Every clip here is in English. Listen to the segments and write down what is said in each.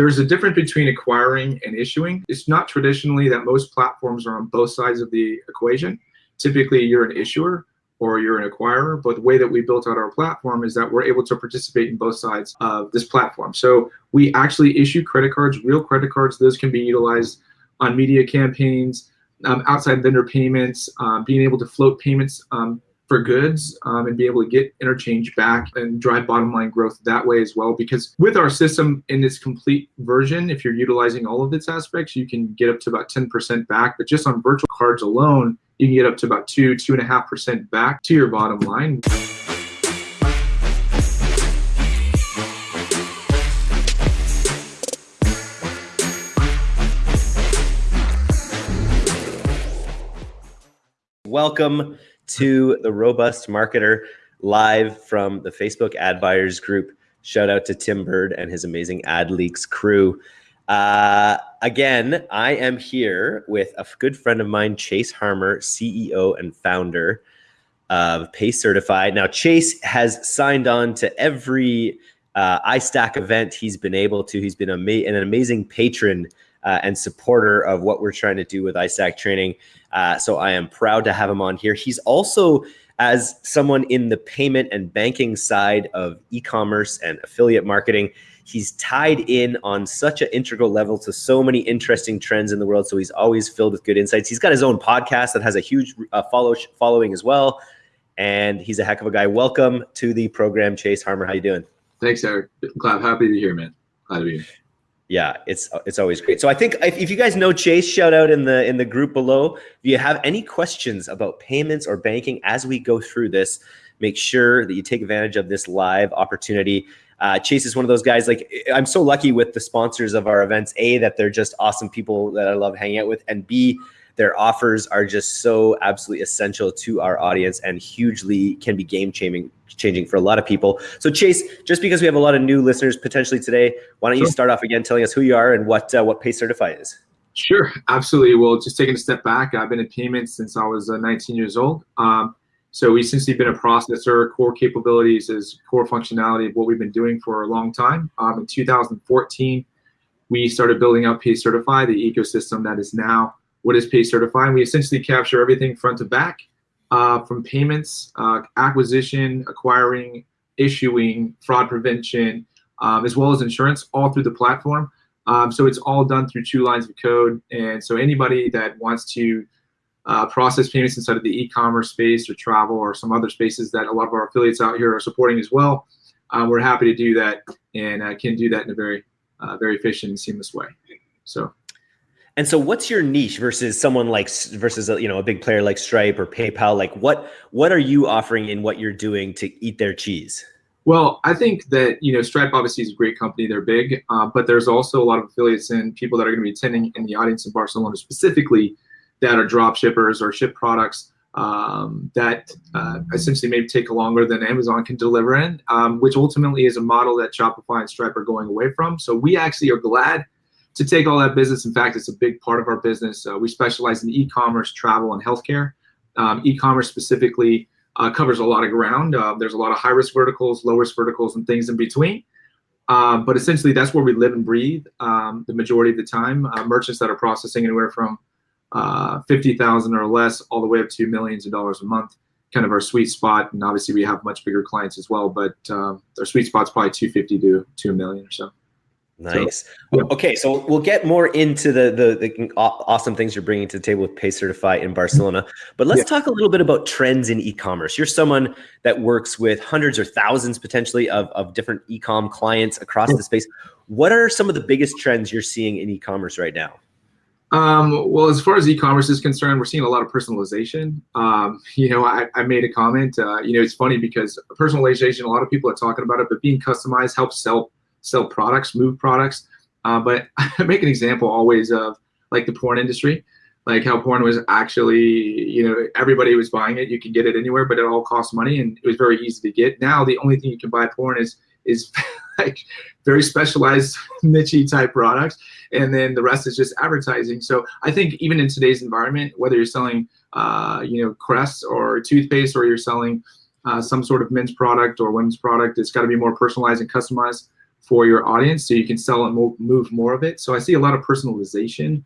there's a difference between acquiring and issuing. It's not traditionally that most platforms are on both sides of the equation. Typically, you're an issuer or you're an acquirer. But the way that we built out our platform is that we're able to participate in both sides of this platform. So we actually issue credit cards, real credit cards. Those can be utilized on media campaigns, um, outside vendor payments, um, being able to float payments um, for goods um, and be able to get interchange back and drive bottom line growth that way as well. Because with our system in its complete version, if you're utilizing all of its aspects, you can get up to about 10% back. But just on virtual cards alone, you can get up to about two, two and a half percent back to your bottom line. Welcome to the Robust Marketer live from the Facebook Ad Buyers Group. Shout out to Tim Burd and his amazing AdLeaks crew. Uh, again, I am here with a good friend of mine, Chase Harmer, CEO and founder of PayCertify. Now, Chase has signed on to every uh, iStack event he's been able to. He's been ama an amazing patron uh, and supporter of what we're trying to do with iStack training. Uh, so I am proud to have him on here. He's also, as someone in the payment and banking side of e-commerce and affiliate marketing, he's tied in on such an integral level to so many interesting trends in the world. So he's always filled with good insights. He's got his own podcast that has a huge uh, follow following as well. And he's a heck of a guy. Welcome to the program, Chase Harmer. How you doing? Thanks, Eric. Glad, happy to be here, man. Glad to be here yeah, it's it's always great. So I think if, if, you guys know Chase, shout out in the in the group below. If you have any questions about payments or banking as we go through this, make sure that you take advantage of this live opportunity. Uh, Chase is one of those guys. Like I'm so lucky with the sponsors of our events. A that they're just awesome people that I love hanging out with, and B their offers are just so absolutely essential to our audience and hugely can be game changing changing for a lot of people. So Chase, just because we have a lot of new listeners potentially today, why don't sure. you start off again telling us who you are and what uh, what PayCertify is? Sure, absolutely. Well, just taking a step back, I've been in payments since I was uh, 19 years old. Um, so we've essentially been a processor. Core capabilities is core functionality of what we've been doing for a long time. Um, in 2014, we started building out PayCertify, the ecosystem that is now what is PayCertify. We essentially capture everything front to back uh, from payments, uh, acquisition, acquiring, issuing, fraud prevention, um, as well as insurance, all through the platform. Um, so it's all done through two lines of code. And so anybody that wants to uh, process payments inside of the e-commerce space or travel or some other spaces that a lot of our affiliates out here are supporting as well, uh, we're happy to do that and uh, can do that in a very, uh, very efficient and seamless way. So. And so, what's your niche versus someone like versus a, you know a big player like Stripe or PayPal? Like, what what are you offering in what you're doing to eat their cheese? Well, I think that you know Stripe obviously is a great company; they're big, uh, but there's also a lot of affiliates and people that are going to be attending in the audience in Barcelona specifically that are drop shippers or ship products um, that uh, essentially maybe take longer than Amazon can deliver in, um, which ultimately is a model that Shopify and Stripe are going away from. So we actually are glad to take all that business. In fact, it's a big part of our business. Uh, we specialize in e-commerce, travel, and healthcare. Um, e-commerce specifically uh, covers a lot of ground. Uh, there's a lot of high-risk verticals, low-risk verticals, and things in between. Um, but essentially, that's where we live and breathe um, the majority of the time. Uh, merchants that are processing anywhere from uh, 50,000 or less all the way up to millions of dollars a month, kind of our sweet spot. And obviously, we have much bigger clients as well, but um, our sweet spot's probably 250 to 2 million or so. Nice. So. Okay, so we'll get more into the, the, the awesome things you're bringing to the table with PayCertify in Barcelona. But let's yeah. talk a little bit about trends in e-commerce. You're someone that works with hundreds or thousands potentially of, of different e-com clients across yeah. the space. What are some of the biggest trends you're seeing in e-commerce right now? Um, well, as far as e-commerce is concerned, we're seeing a lot of personalization. Um, you know, I, I made a comment. Uh, you know, it's funny because personalization, a lot of people are talking about it, but being customized helps sell sell products, move products. Uh, but I make an example always of like the porn industry, like how porn was actually, you know, everybody was buying it. You could get it anywhere, but it all cost money and it was very easy to get. Now the only thing you can buy porn is is like very specialized niche type products and then the rest is just advertising so i think even in today's environment whether you're selling uh, you know crest or toothpaste or you're selling uh, some sort of men's product or women's product it's got to be more personalized and customized for your audience so you can sell and move more of it. So I see a lot of personalization.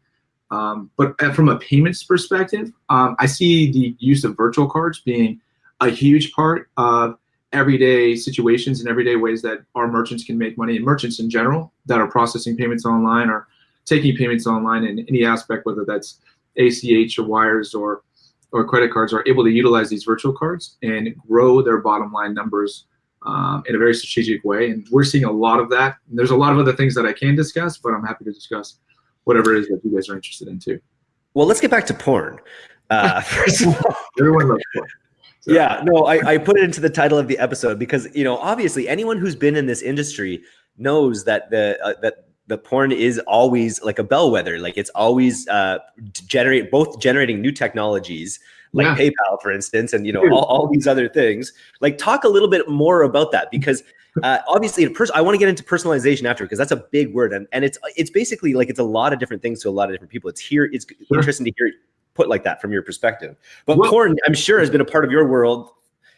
Um, but uh, from a payments perspective, um, I see the use of virtual cards being a huge part of everyday situations and everyday ways that our merchants can make money and merchants in general that are processing payments online or taking payments online in any aspect, whether that's ACH or wires or or credit cards are able to utilize these virtual cards and grow their bottom line numbers um, in a very strategic way. And we're seeing a lot of that. And there's a lot of other things that I can discuss, but I'm happy to discuss whatever it is that you guys are interested in too. Well, let's get back to porn. Uh, first of all, everyone loves porn. So. Yeah, no, I, I put it into the title of the episode because you know obviously anyone who's been in this industry knows that the uh, that the porn is always like a bellwether. Like it's always uh, generate both generating new technologies like yeah. PayPal, for instance, and you know all, all, these other things. Like talk a little bit more about that because uh, obviously, I want to get into personalization after because that's a big word, and and it's it's basically like it's a lot of different things to a lot of different people. It's here. It's sure. interesting to hear it put like that from your perspective. But well, porn, I'm sure, has been a part of your world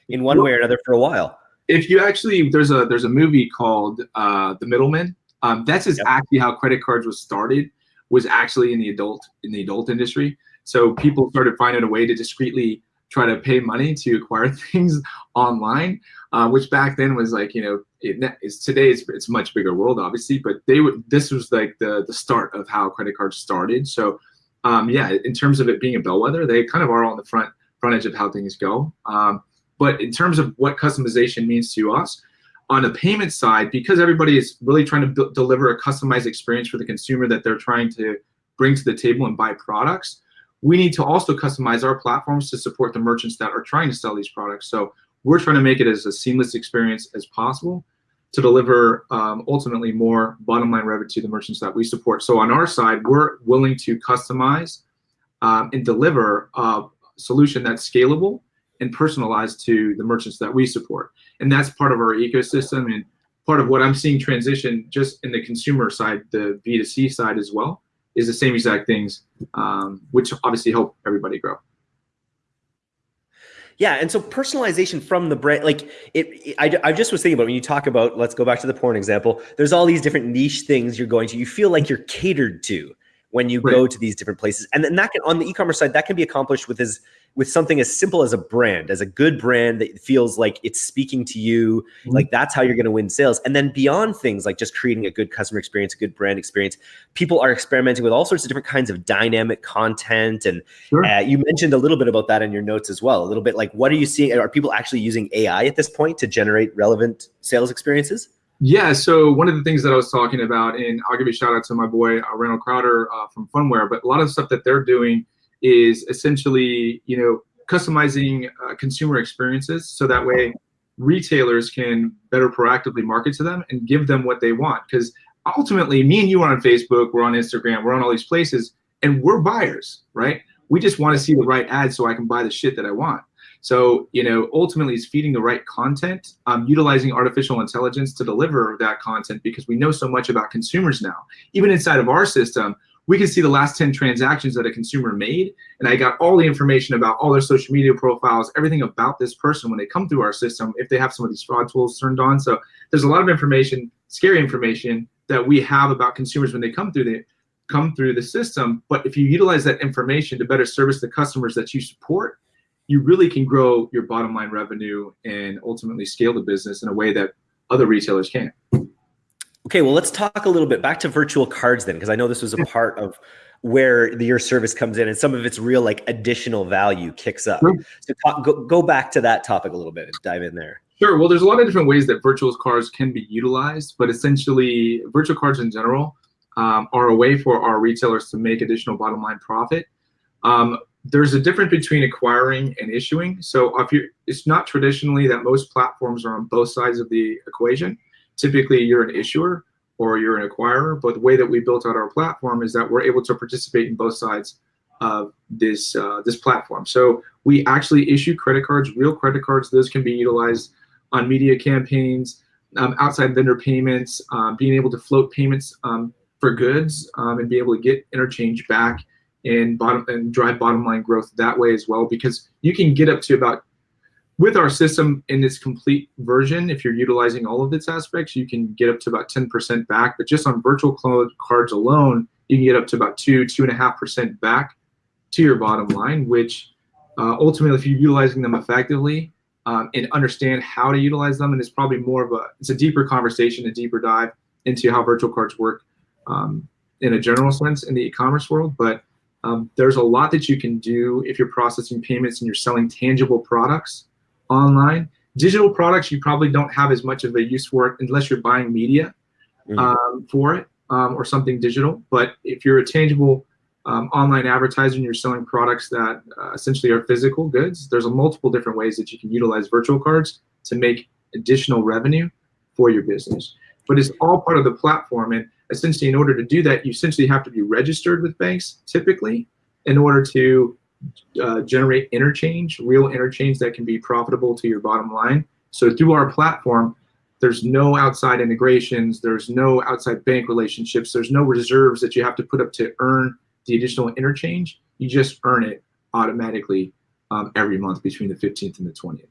in one well, way or another for a while. If you actually, there's a there's a movie called uh, The Middleman um, that's yep. actually how credit cards was started. Was actually in the adult in the adult industry. So people started finding a way to discreetly try to pay money to acquire things online, uh, which back then was like you know it, it's today it's it's a much bigger world obviously, but they would this was like the the start of how credit cards started. So um, yeah, in terms of it being a bellwether, they kind of are on the front front edge of how things go. Um, but in terms of what customization means to us, on the payment side, because everybody is really trying to deliver a customized experience for the consumer that they're trying to bring to the table and buy products, we need to also customize our platforms to support the merchants that are trying to sell these products. So we're trying to make it as a seamless experience as possible to deliver um, ultimately more bottom line revenue to the merchants that we support. So on our side, we're willing to customize um, and deliver a solution that's scalable and personalized to the merchants that we support. And that's part of our ecosystem and part of what I'm seeing transition just in the consumer side, the B2C side as well, is the same exact things, um, which obviously help everybody grow. Yeah, and so personalization from the brand, like it, I, I just was thinking about when you talk about, let's go back to the porn example. There's all these different niche things you're going to. You feel like you're catered to when you right. go to these different places, and then that can on the e-commerce side that can be accomplished with as with something as simple as a brand, as a good brand that feels like it's speaking to you, mm-hmm. like that's how you're going to win sales. And then beyond things like just creating a good customer experience, a good brand experience, people are experimenting with all sorts of different kinds of dynamic content. And sure. uh, you mentioned a little bit about that in your notes as well. A little bit like, what are you seeing? Are people actually using AI at this point to generate relevant sales experiences? Yeah, so one of the things that I was talking about, and I'll give a shout out to my boy uh, Randall Crowder uh, from Phunware, but a lot of stuff that they're doing is essentially, you know, customizing uh, consumer experiences so that way retailers can better proactively market to them and give them what they want. Because ultimately, me and you are on Facebook, we're on Instagram, we're on all these places, and we're buyers, right? We just want to see the right ads so I can buy the shit that I want. So, you know, ultimately, it's feeding the right content, um, utilizing artificial intelligence to deliver that content because we know so much about consumers now. Even inside of our system, we can see the last 10 transactions that a consumer made. And I got all the information about all their social media profiles, everything about this person when they come through our system, if they have some of these fraud tools turned on. So there's a lot of information, scary information that we have about consumers when they come through the come through the system. But if you utilize that information to better service the customers that you support, you really can grow your bottom line revenue and ultimately scale the business in a way that other retailers can't. Okay, well, let's talk a little bit back to virtual cards then, because I know this was a part of where the, your service comes in and some of its real like additional value kicks up. Sure. So talk, go, go back to that topic a little bit and dive in there. Sure. Well, there's a lot of different ways that virtual cards can be utilized, but essentially virtual cards in general um, are a way for our retailers to make additional bottom line profit. Um, there's a difference between acquiring and issuing. So if you, it's not traditionally that most platforms are on both sides of the equation typically you're an issuer or you're an acquirer. But the way that we built out our platform is that we're able to participate in both sides of this uh, this platform. So we actually issue credit cards, real credit cards. Those can be utilized on media campaigns, um, outside vendor payments, um, being able to float payments um, for goods, um, and be able to get interchange back and bottom and drive bottom line growth that way as well. Because you can get up to about with our system in its complete version, if you're utilizing all of its aspects, you can get up to about 10% back. But just on virtual cards alone, you can get up to about two, two and a half percent back to your bottom line, which uh, ultimately, if you're utilizing them effectively um, and understand how to utilize them, and it's probably more of a, it's a deeper conversation, a deeper dive into how virtual cards work um, in a general sense in the e-commerce world. But um, there's a lot that you can do if you're processing payments and you're selling tangible products online. Digital products, you probably don't have as much of a use for it unless you're buying media mm -hmm. for it um, or something digital. But if you're a tangible um, online advertiser and you're selling products that uh, essentially are physical goods, there's a multiple different ways that you can utilize virtual cards to make additional revenue for your business. But it's all part of the platform. And essentially, in order to do that, you essentially have to be registered with banks typically in order to uh, generate interchange, real interchange that can be profitable to your bottom line. So through our platform, there's no outside integrations, there's no outside bank relationships, there's no reserves that you have to put up to earn the additional interchange, you just earn it automatically um, every month between the 15th and the 20th.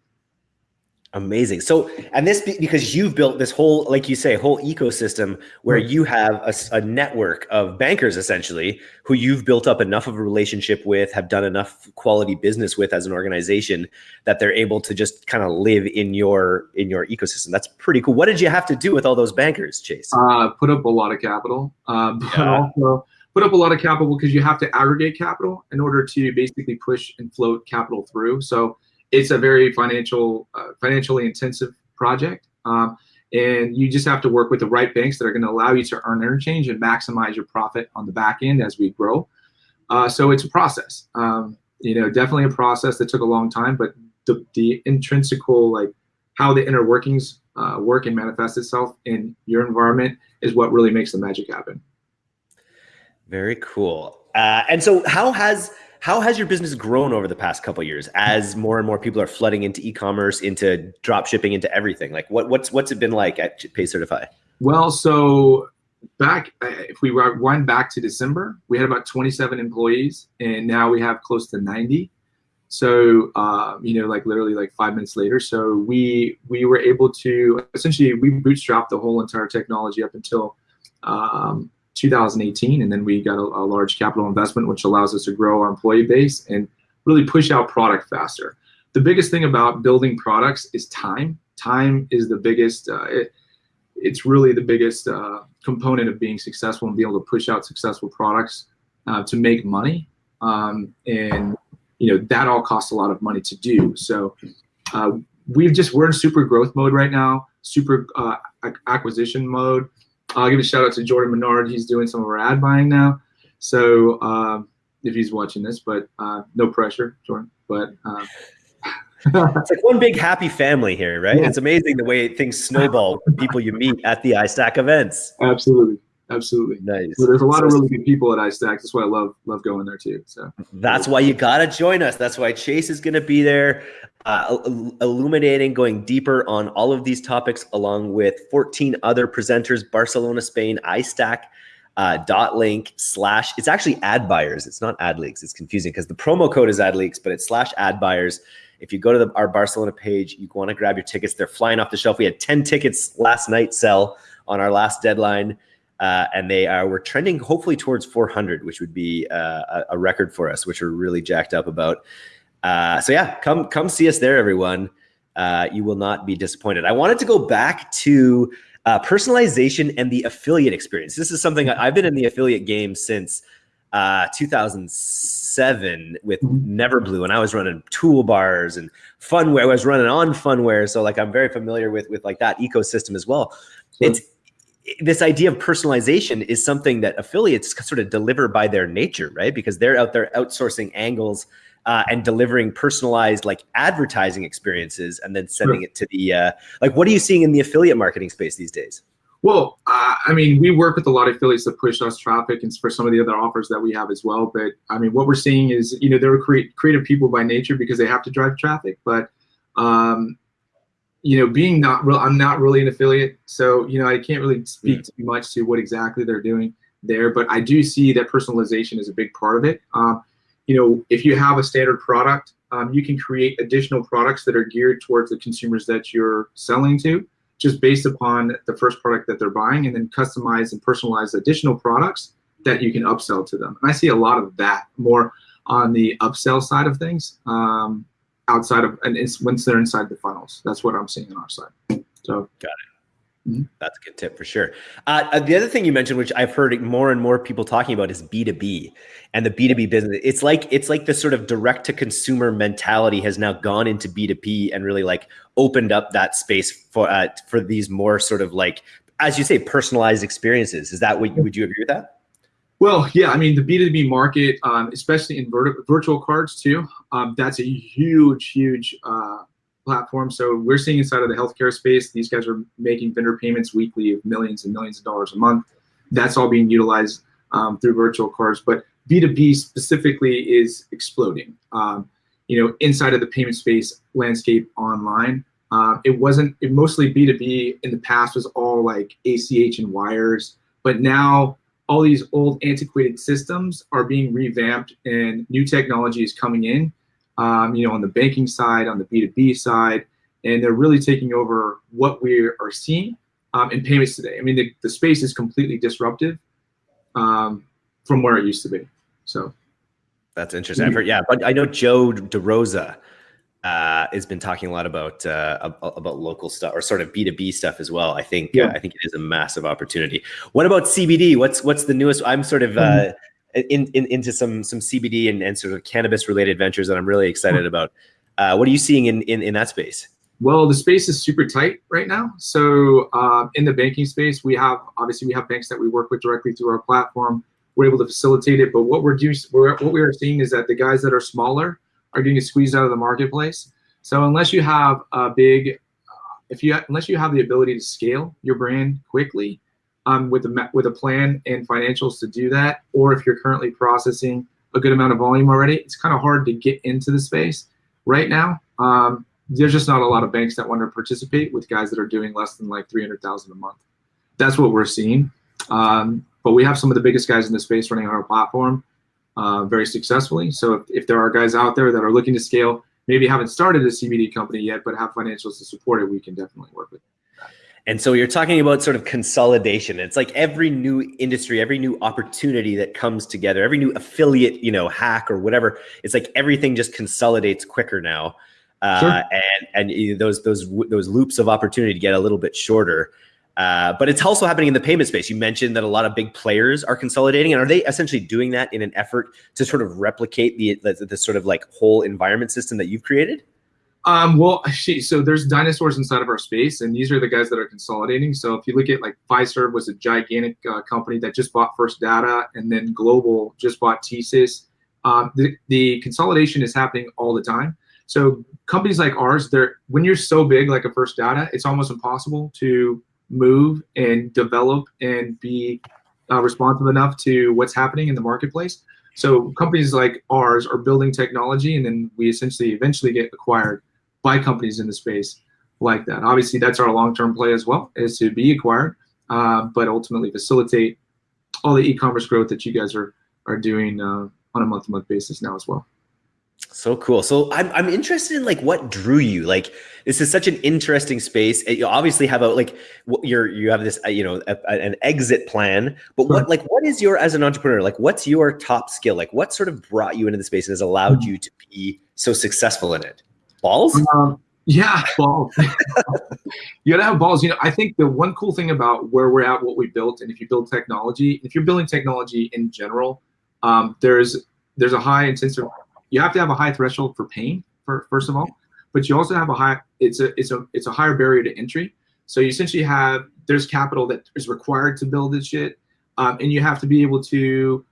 Amazing. So, and this because you've built this whole, like you say, whole ecosystem where you have a, a, network of bankers essentially who you've built up enough of a relationship with, have done enough quality business with as an organization that they're able to just kind of live in your in your ecosystem. That's pretty cool. What did you have to do with all those bankers, Chase? Uh, put up a lot of capital, uh, but yeah. also put up a lot of capital because you have to aggregate capital in order to basically push and float capital through. So it's a very financial, uh, financially intensive project. Um, and you just have to work with the right banks that are going to allow you to earn interchange and maximize your profit on the back end as we grow. Uh, so it's a process. Um, you know, definitely a process that took a long time, but the, the intrinsical, like how the inner workings uh, work and manifest itself in your environment is what really makes the magic happen. Very cool. Uh, and so how has how has your business grown over the past couple years as more and more people are flooding into e-commerce, into drop shipping, into everything? Like what, what's what's it been like at Paycertify? Well, so back uh, if we rewind back to December, we had about 27 employees, and now we have close to 90. So um, you know, like literally like five minutes later, so we we were able to essentially we bootstrapped the whole entire technology up until um, 2018, and then we got a, a, large capital investment, which allows us to grow our employee base and really push out product faster. The biggest thing about building products is time. Time is the biggest. Uh, it, it's really the biggest uh, component of being successful and being able to push out successful products uh, to make money. Um, and you know that all costs a lot of money to do. So uh, we've just we're in super growth mode right now, super uh, acquisition mode. I'll give a shout out to Jordan Menard. He's doing some of our ad buying now. So um, if he's watching this, but uh, no pressure, Jordan. But uh, it's like one big happy family here, right? Yeah. It's amazing the way things snowball people you meet at the iStack events. Absolutely. Absolutely. Nice. So there's a lot of really good people at iStack. That's why I love love going there too. So that's why you gotta join us. That's why Chase is gonna be there uh, illuminating, going deeper on all of these topics, along with 14 other presenters, Barcelona, Spain, iStack, uh, dot link slash, it's actually ad buyers. It's not ad leaks. It's confusing because the promo code is ad leaks, but it's slash ad buyers. If you go to the, our Barcelona page, you want to grab your tickets. They're flying off the shelf. We had 10 tickets last night sell on our last deadline. Uh, and they are we're trending hopefully towards 400, which would be uh, a, record for us, which we're really jacked up about. Uh, so yeah, come come see us there, everyone. Uh, you will not be disappointed. I wanted to go back to uh, personalization and the affiliate experience. This is something I've been in the affiliate game since uh, 2007 with mm-hmm. Neverblue, and I was running toolbars and funware. I was running on funware, so like I'm very familiar with with like that ecosystem as well. It's this idea of personalization is something that affiliates sort of deliver by their nature, right? Because they're out there outsourcing angles uh, and delivering personalized like advertising experiences and then sending sure. it to the uh, like what are you seeing in the affiliate marketing space these days well uh, i mean we work with a lot of affiliates that push us traffic and for some of the other offers that we have as well but i mean what we're seeing is you know they're create, creative people by nature because they have to drive traffic but um, you know being not real i'm not really an affiliate so you know i can't really speak mm. too much to what exactly they're doing there but i do see that personalization is a big part of it um, you know, if you have a standard product, um, you can create additional products that are geared towards the consumers that you're selling to, just based upon the first product that they're buying, and then customize and personalize additional products that you can upsell to them. And I see a lot of that more on the upsell side of things, um, outside of and it's once they're inside the funnels. That's what I'm seeing on our side. So got it. Mm-hmm. That's a good tip for sure. Uh, uh, the other thing you mentioned, which I've heard more and more people talking about, is B two B and the B two B business. It's like it's like the sort of direct to consumer mentality has now gone into B two B and really like opened up that space for uh, for these more sort of like as you say personalized experiences. Is that what would you agree with that? Well, yeah, I mean the B two B market, um, especially in virtual cards too. Um, that's a huge, huge uh, platform. So we're seeing inside of the healthcare space, these guys are making vendor payments weekly of millions and millions of dollars a month. That's all being utilized um, through virtual cards. But B2B specifically is exploding. Um, you know, inside of the payment space landscape online, uh, it wasn't, it mostly B2B in the past was all like ACH and wires. But now all these old antiquated systems are being revamped and new technology is coming in um, you know, on the banking side, on the B2B side, and they're really taking over what we are seeing um, in payments today. I mean, the, the space is completely disruptive um, from where it used to be. So that's interesting. I've heard, yeah, but I know Joe DeRosa uh, has been talking a lot about uh, about local stuff or sort of B two B stuff as well. I think yeah. uh, I think it is a massive opportunity. What about CBD? What's what's the newest? I'm sort of uh, mm-hmm in, in, into some some CBD and, and sort of cannabis related ventures that I'm really excited hmm. about. Uh, what are you seeing in, in in that space? Well, the space is super tight right now. So uh, in the banking space, we have obviously we have banks that we work with directly through our platform. We're able to facilitate it, but what we're doing, what we are seeing is that the guys that are smaller are getting squeezed out of the marketplace. So unless you have a big, if you unless you have the ability to scale your brand quickly, um, with a with a plan and financials to do that, or if you're currently processing a good amount of volume already, it's kind of hard to get into the space right now. Um, there's just not a lot of banks that want to participate with guys that are doing less than like 300,000 a month. That's what we're seeing. Um, but we have some of the biggest guys in the space running on our platform uh, very successfully. So if, if there are guys out there that are looking to scale, maybe haven't started a CBD company yet, but have financials to support it, we can definitely work with. And so you're talking about sort of consolidation. It's like every new industry, every new opportunity that comes together, every new affiliate, you know, hack or whatever. It's like everything just consolidates quicker now, uh, sure. and and those those those loops of opportunity get a little bit shorter. Uh, but it's also happening in the payment space. You mentioned that a lot of big players are consolidating, and are they essentially doing that in an effort to sort of replicate the the, the sort of like whole environment system that you've created? Um, well, so there's dinosaurs inside of our space, and these are the guys that are consolidating. So if you look at like Fiserv was a gigantic uh, company that just bought First Data, and then Global just bought TSYS. Um, the, the consolidation is happening all the time. So companies like ours, they're when you're so big like a First Data, it's almost impossible to move and develop and be uh, responsive enough to what's happening in the marketplace. So companies like ours are building technology, and then we essentially eventually get acquired by companies in the space like that. Obviously, that's our long-term play as well, is to be acquired, uh, but ultimately facilitate all the e-commerce growth that you guys are are doing uh, on a month-to-month basis now as well. So cool. So I'm I'm interested in like what drew you. Like this is such an interesting space. You obviously have a like you're you have this uh, you know a, an exit plan. But what like what is your as an entrepreneur like what's your top skill? Like what sort of brought you into the space and has allowed mm-hmm. you to be so successful in it? Balls? Um, yeah, balls. you gotta have balls. You know, I think the one cool thing about where we're at, what we built, and if you build technology, if you're building technology in general, um, there's there's a high intensive. You have to have a high threshold for pain, for, first of all, but you also have a high. It's a it's a it's a higher barrier to entry. So you essentially have there's capital that is required to build this shit, um, and you have to be able to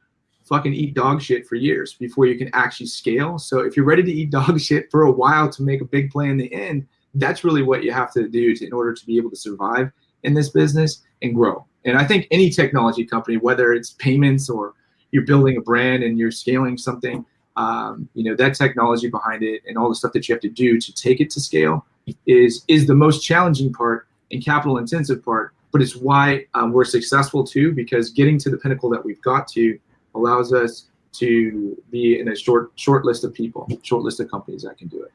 fucking eat dog shit for years before you can actually scale. So if you're ready to eat dog shit for a while to make a big play in the end, that's really what you have to do to, in order to be able to survive in this business and grow. And I think any technology company, whether it's payments or you're building a brand and you're scaling something, um, you know that technology behind it and all the stuff that you have to do to take it to scale is is the most challenging part and capital intensive part. But it's why um, we're successful too, because getting to the pinnacle that we've got to allows us to be in a short short list of people, short list of companies that can do it.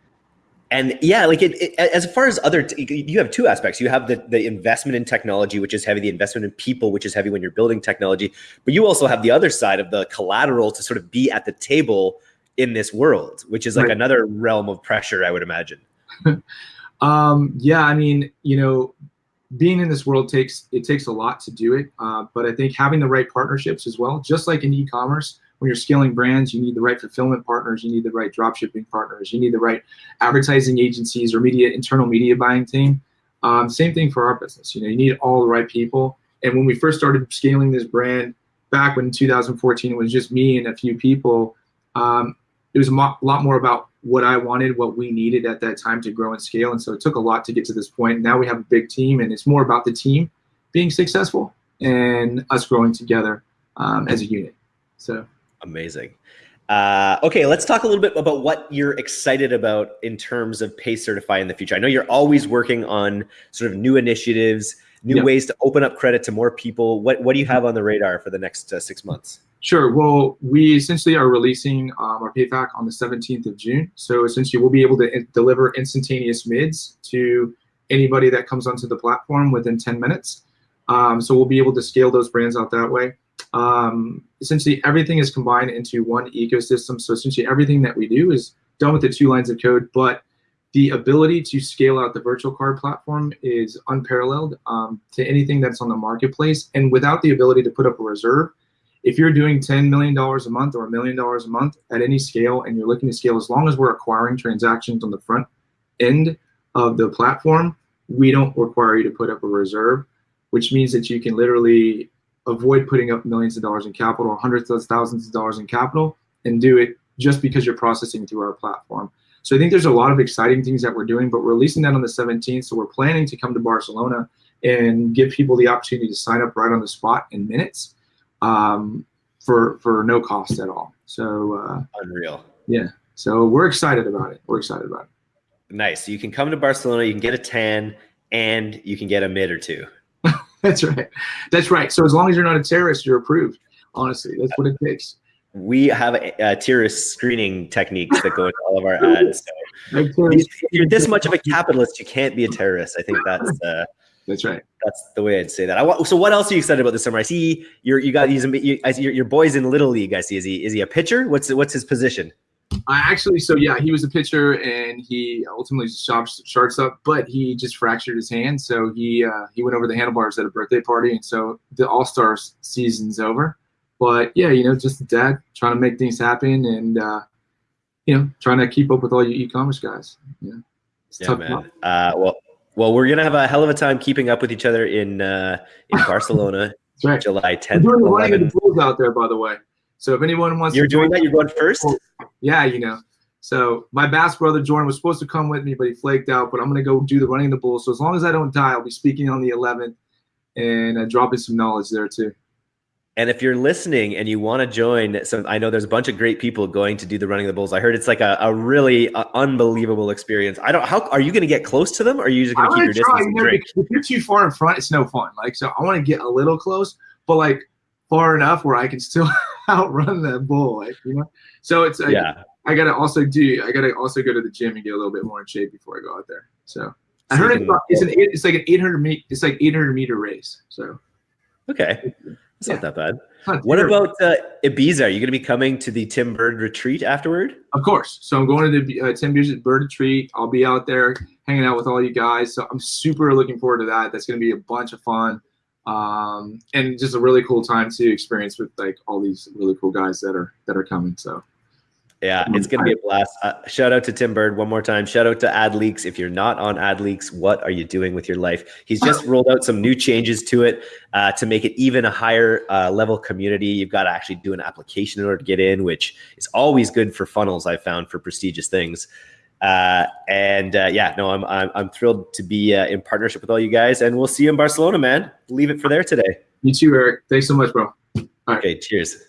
And yeah, like it, it, as far as other, you have two aspects. You have the, the investment in technology, which is heavy, the investment in people, which is heavy when you're building technology. But you also have the other side of the collateral to sort of be at the table in this world, which is like right. another realm of pressure, I would imagine. um, yeah, I mean, you know, being in this world takes it takes a lot to do it. Uh, but I think having the right partnerships as well, just like in e-commerce, when you're scaling brands, you need the right fulfillment partners, you need the right dropshipping partners, you need the right advertising agencies or media internal media buying team. Um, same thing for our business. You know, you need all the right people. And when we first started scaling this brand back when 2014, it was just me and a few people. Um, it was a mo- lot more about what I wanted, what we needed at that time to grow and scale. And so it took a lot to get to this point. Now we have a big team, and it's more about the team being successful and us growing together um, as a unit. So amazing. Uh, okay, let's talk a little bit about what you're excited about in terms of PayCertify in the future. I know you're always working on sort of new initiatives, new yep. ways to open up credit to more people. What what do you have on the radar for the next uh, six months? Sure. Well, we essentially are releasing um, our payback on the 17th of June. So essentially, we'll be able to in- deliver instantaneous mids to anybody that comes onto the platform within 10 minutes. Um, so we'll be able to scale those brands out that way. Um, essentially, everything is combined into one ecosystem. So essentially, everything that we do is done with the two lines of code, but the ability to scale out the virtual card platform is unparalleled um, to anything that's on the marketplace. And without the ability to put up a reserve, if you're doing $10 million a month or a million dollars a month at any scale and you're looking to scale, as long as we're acquiring transactions on the front end of the platform, we don't require you to put up a reserve, which means that you can literally avoid putting up millions of dollars in capital, hundreds of thousands of dollars in capital, and do it just because you're processing through our platform. So I think there's a lot of exciting things that we're doing, but we're releasing that on the 17th. So we're planning to come to Barcelona and give people the opportunity to sign up right on the spot in minutes um, for for no cost at all. So uh, unreal. Yeah. So we're excited about it. We're excited about it. Nice. So you can come to Barcelona, you can get a tan, and you can get a mid or two. that's right. That's right. So as long as you're not a terrorist, you're approved. Honestly, that's what it takes. We have a, a terrorist screening techniques that go into all of our ads. So if you're this much of a capitalist, you can't be a terrorist. I think that's uh, that's right. That's the way I'd say that. I, so, what else are you excited about this summer? I see you're you got he's you, I see your, your boy's in little league. I see. Is he is he a pitcher? What's what's his position? I actually, so yeah, he was a pitcher and he ultimately shot sharks up, but he just fractured his hand. So he uh, he went over the handlebars at a birthday party, and so the All Stars season's over. But yeah, you know, just dad trying to make things happen and uh, you know trying to keep up with all you e-commerce guys. Yeah, yeah, man. Uh, well, well, we're gonna have a hell of a time keeping up with each other in uh, in Barcelona, right. July 10th. We're doing the running the bulls out there, by the way. So if anyone wants, you're doing that. You're going first. Yeah, you know. So my bass brother Jordan was supposed to come with me, but he flaked out. But I'm gonna go do the running of the bulls. So as long as I don't die, I'll be speaking on the 11th and uh, dropping some knowledge there too. And if you're listening and you want to join, so I know there's a bunch of great people going to do the running of the bulls. I heard it's like a, a really uh, unbelievable experience. I don't. How are you going to get close to them, or are you just going to keep your try, distance? You know, if you're too far in front, it's no fun. Like so, I want to get a little close, but like far enough where I can still outrun that bull. Like you know, so it's like, yeah. I gotta also do. I gotta also go to the gym and get a little bit more in shape before I go out there. So I heard it's, it's an it's like an 800 meter it's like 800 meter race. So okay. It's yeah. not that bad. Not what about uh, Ibiza? Are you going to be coming to the Tim Burd retreat afterward? Of course. So I'm going to the uh, Tim Burd retreat. I'll be out there hanging out with all you guys. So I'm super looking forward to that. That's going to be a bunch of fun. Um, and just a really cool time to experience with like all these really cool guys that are that are coming. So yeah, it's going to be a blast. Uh, shout out to Tim Burd one more time. Shout out to AdLeaks. If you're not on AdLeaks, what are you doing with your life? He's just rolled out some new changes to it uh, to make it even a higher uh, level community. You've got to actually do an application in order to get in, which is always good for funnels. I found for prestigious things. Uh, and uh, yeah, no, I'm, I'm, I'm thrilled to be uh, in partnership with all you guys, and we'll see you in Barcelona, man. Leave it for there today. You too, Eric. Thanks so much, bro. All okay, cheers.